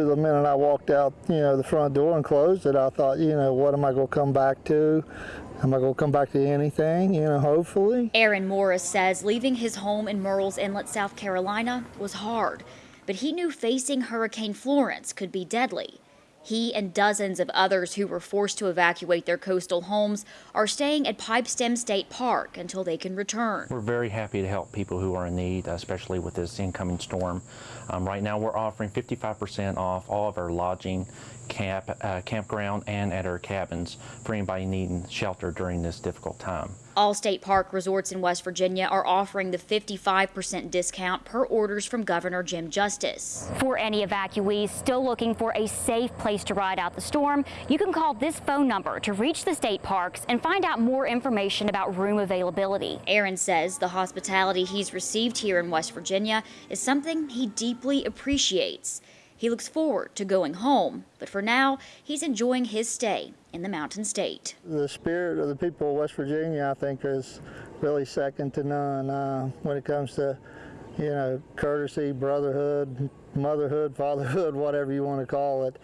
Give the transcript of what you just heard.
The minute I walked out, you know, the front door and closed it, I thought, you know, what am I going to come back to? Am I going to come back to anything, you know, hopefully? Aaron Morris says leaving his home in Murrells Inlet, South Carolina was hard, but he knew facing Hurricane Florence could be deadly. He and dozens of others who were forced to evacuate their coastal homes are staying at Pipestem State Park until they can return. We're very happy to help people who are in need, especially with this incoming storm. Um, right now, we're offering 55% off all of our lodging, camp, uh, campground, and at our cabins for anybody needing shelter during this difficult time. All state park resorts in West Virginia are offering the 55% discount per orders from Governor Jim Justice. For any evacuees still looking for a safe place to ride out the storm, you can call this phone number to reach the state parks and find out more information about room availability. Aaron says the hospitality he's received here in West Virginia is something he deeply appreciates. He looks forward to going home, but for now, he's enjoying his stay in the Mountain State. The spirit of the people of West Virginia, I think, is really second to none uh, when it comes to, you know, courtesy, brotherhood, motherhood, fatherhood, whatever you want to call it.